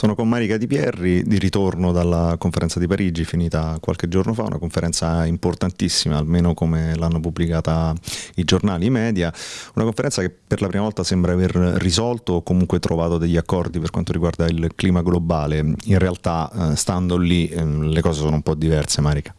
Sono con Marica Di Pierri, di ritorno dalla conferenza di Parigi, finita qualche giorno fa, una conferenza importantissima, almeno come l'hanno pubblicata i giornali, i media, una conferenza che per la prima volta sembra aver risolto o comunque trovato degli accordi per quanto riguarda il clima globale. In realtà, eh, stando lì, eh, le cose sono un po' diverse, Marica.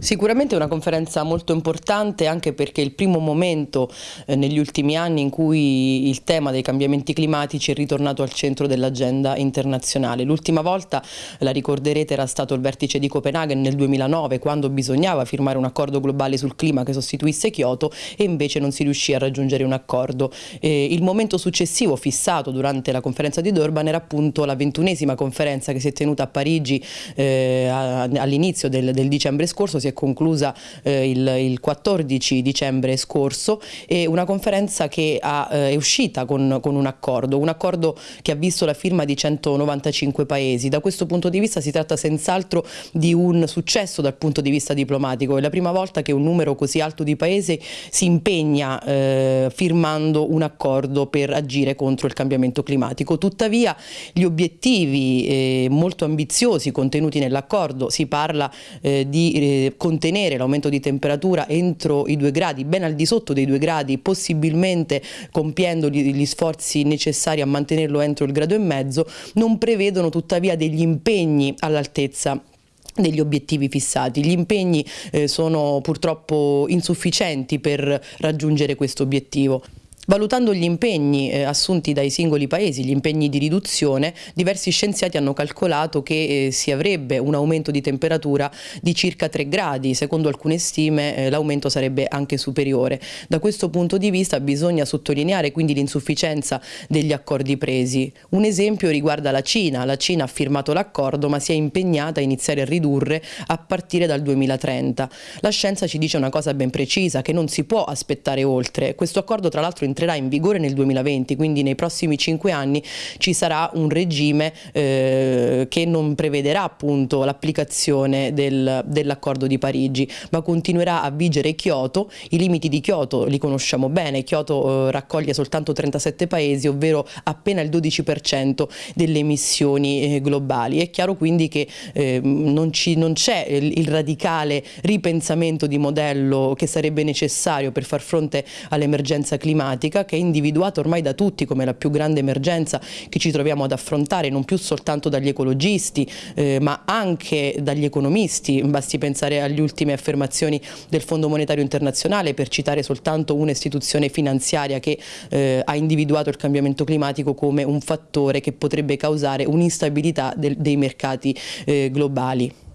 Sicuramente è una conferenza molto importante anche perché è il primo momento eh, negli ultimi anni in cui il tema dei cambiamenti climatici è ritornato al centro dell'agenda internazionale. L'ultima volta, la ricorderete, era stato il vertice di Copenaghen nel 2009 quando bisognava firmare un accordo globale sul clima che sostituisse Kyoto e invece non si riuscì a raggiungere un accordo. Eh, il momento successivo fissato durante la conferenza di Durban era appunto la ventunesima conferenza che si è tenuta a Parigi eh, all'inizio del, del dicembre scorso, si è conclusa eh, il, il, 14 dicembre scorso e una conferenza che ha, eh, è uscita con, con, un accordo, un accordo che ha visto la firma di 195 paesi. Da questo punto di vista si tratta senz'altro di un successo dal punto di vista diplomatico, è la prima volta che un numero così alto di paesi si impegna eh, firmando un accordo per agire contro il cambiamento climatico. Tuttavia gli obiettivi eh, molto ambiziosi contenuti nell'accordo, si parla eh, di eh, contenere l'aumento di temperatura entro i due gradi, ben al di sotto dei due gradi, possibilmente compiendo gli, gli sforzi necessari a mantenerlo entro il grado e mezzo, non prevedono tuttavia degli impegni all'altezza degli obiettivi fissati. Gli impegni eh, sono purtroppo insufficienti per raggiungere questo obiettivo. Valutando gli impegni eh, assunti dai singoli paesi, gli impegni di riduzione, diversi scienziati hanno calcolato che eh, si avrebbe un aumento di temperatura di circa 3 gradi, secondo alcune stime eh, l'aumento sarebbe anche superiore. Da questo punto di vista bisogna sottolineare quindi l'insufficienza degli accordi presi. Un esempio riguarda la Cina, la Cina ha firmato l'accordo ma si è impegnata a iniziare a ridurre a partire dal 2030. La scienza ci dice una cosa ben precisa, che non si può aspettare oltre. Questo accordo tra l'altro entrerà in vigore nel 2020, quindi nei prossimi cinque anni ci sarà un regime eh, che non prevederà appunto l'applicazione del, dell'accordo di Parigi, ma continuerà a vigere Kyoto. I limiti di Kyoto li conosciamo bene, Kyoto eh, raccoglie soltanto 37 paesi, ovvero appena il 12% delle emissioni eh, globali. È chiaro quindi che eh, non, c'è il, il radicale ripensamento di modello che sarebbe necessario per far fronte all'emergenza climatica climatica che è individuata ormai da tutti come la più grande emergenza che ci troviamo ad affrontare, non più soltanto dagli ecologisti eh, ma anche dagli economisti, basti pensare alle ultime affermazioni del Fondo Monetario Internazionale per citare soltanto un'istituzione finanziaria che eh, ha individuato il cambiamento climatico come un fattore che potrebbe causare un'instabilità dei mercati eh, globali.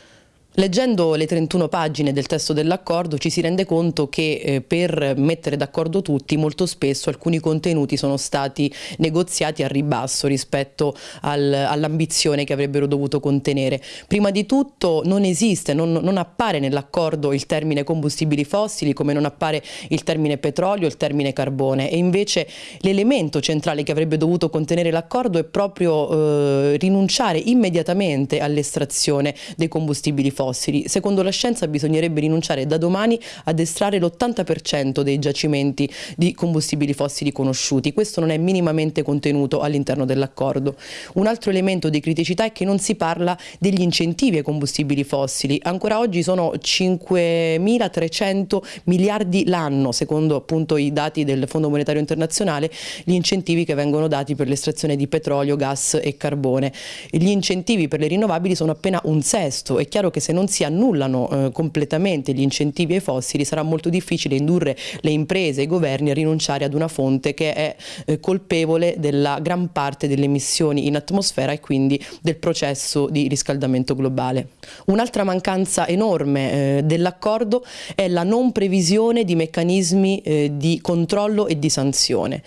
Leggendo le 31 pagine del testo dell'accordo ci si rende conto che eh, per mettere d'accordo tutti molto spesso alcuni contenuti sono stati negoziati a ribasso rispetto al, all'ambizione che avrebbero dovuto contenere. Prima di tutto non esiste, non, non appare nell'accordo il termine combustibili fossili come non appare il termine petrolio, il termine carbone e invece l'elemento centrale che avrebbe dovuto contenere l'accordo è proprio eh, rinunciare immediatamente all'estrazione dei combustibili fossili fossili. Secondo la scienza bisognerebbe rinunciare da domani ad estrarre l'80% dei giacimenti di combustibili fossili conosciuti. Questo non è minimamente contenuto all'interno dell'accordo. Un altro elemento di criticità è che non si parla degli incentivi ai combustibili fossili. Ancora oggi sono 5.300 miliardi l'anno, secondo appunto i dati del Fondo Monetario Internazionale, gli incentivi che vengono dati per l'estrazione di petrolio, gas e carbone. Gli incentivi per le rinnovabili sono appena un sesto. È chiaro che se non si annullano eh, completamente gli incentivi ai fossili sarà molto difficile indurre le imprese e i governi a rinunciare ad una fonte che è eh, colpevole della gran parte delle emissioni in atmosfera e quindi del processo di riscaldamento globale. Un'altra mancanza enorme eh, dell'accordo è la non previsione di meccanismi eh, di controllo e di sanzione.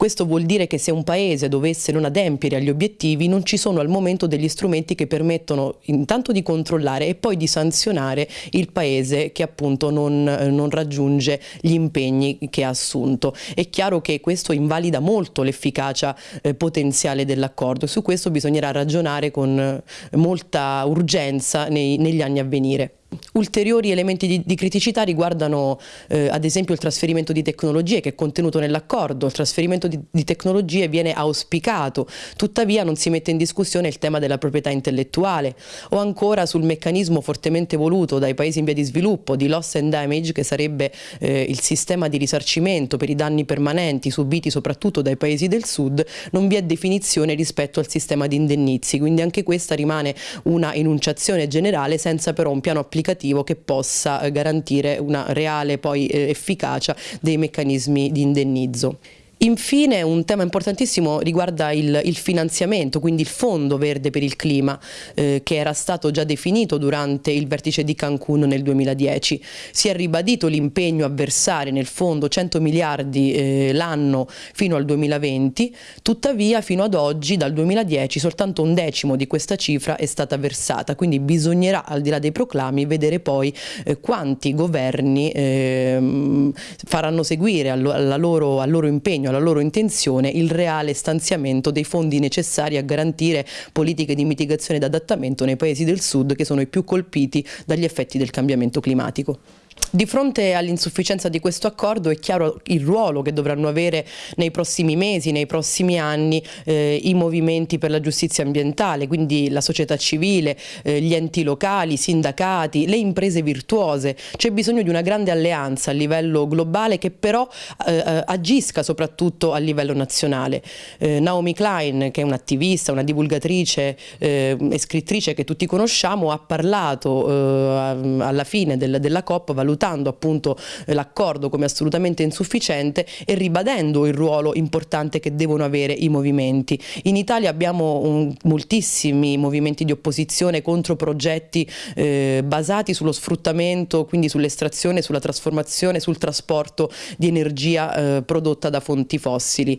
Questo vuol dire che se un paese dovesse non adempiere agli obiettivi non ci sono al momento degli strumenti che permettono intanto di controllare e poi di sanzionare il paese che appunto non, non raggiunge gli impegni che ha assunto. È chiaro che questo invalida molto l'efficacia eh, potenziale dell'accordo e su questo bisognerà ragionare con molta urgenza nei, negli anni a venire. Ulteriori elementi di, di criticità riguardano eh, ad esempio il trasferimento di tecnologie che è contenuto nell'accordo, il trasferimento di, di, tecnologie viene auspicato, tuttavia non si mette in discussione il tema della proprietà intellettuale. O ancora sul meccanismo fortemente voluto dai paesi in via di sviluppo di loss and damage che sarebbe eh, il sistema di risarcimento per i danni permanenti subiti soprattutto dai paesi del sud, non vi è definizione rispetto al sistema di indennizi, quindi anche questa rimane una enunciazione generale senza però un piano applicativo applicativo che possa eh, garantire una reale poi eh, efficacia dei meccanismi di indennizzo. Infine un tema importantissimo riguarda il, il, finanziamento, quindi il Fondo Verde per il Clima eh, che era stato già definito durante il vertice di Cancun nel 2010. Si è ribadito l'impegno a versare nel fondo 100 miliardi eh, l'anno fino al 2020, tuttavia fino ad oggi dal 2010 soltanto un decimo di questa cifra è stata versata, quindi bisognerà al di là dei proclami vedere poi eh, quanti governi ehm, faranno seguire al, alla loro, al loro impegno alla loro intenzione il reale stanziamento dei fondi necessari a garantire politiche di mitigazione ed adattamento nei paesi del sud che sono i più colpiti dagli effetti del cambiamento climatico. Di fronte all'insufficienza di questo accordo è chiaro il ruolo che dovranno avere nei prossimi mesi, nei prossimi anni eh, i movimenti per la giustizia ambientale, quindi la società civile, eh, gli enti locali, i sindacati, le imprese virtuose. C'è bisogno di una grande alleanza a livello globale che però eh, eh agisca soprattutto a livello nazionale. Eh, Naomi Klein, che è un'attivista, una divulgatrice eh, e scrittrice che tutti conosciamo, ha parlato alla fine del, della COP valutando appunto eh, l'accordo come assolutamente insufficiente e ribadendo il ruolo importante che devono avere i movimenti. In Italia abbiamo un, moltissimi movimenti di opposizione contro progetti eh, basati sullo sfruttamento, quindi sull'estrazione, sulla trasformazione, sul trasporto di energia eh, prodotta da fonti fossili.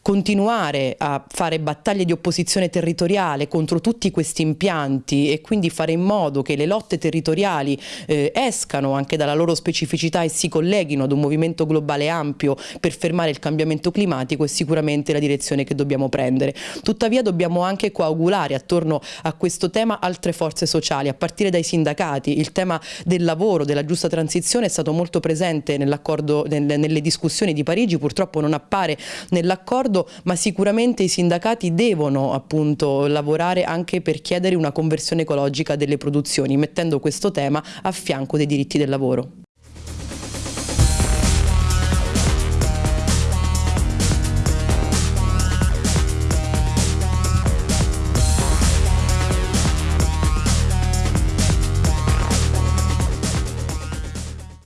Continuare a fare battaglie di opposizione territoriale contro tutti questi impianti e quindi fare in modo che le lotte territoriali eh, escano anche dalla loro specificità e si colleghino ad un movimento globale ampio per fermare il cambiamento climatico è sicuramente la direzione che dobbiamo prendere. Tuttavia dobbiamo anche coagulare attorno a questo tema altre forze sociali, a partire dai sindacati. Il tema del lavoro, della giusta transizione è stato molto presente nell'accordo, nelle discussioni di Parigi, purtroppo non appare nell'accordo, ma sicuramente i sindacati devono appunto lavorare anche per chiedere una conversione ecologica delle produzioni, mettendo questo tema a fianco dei diritti del lavoro.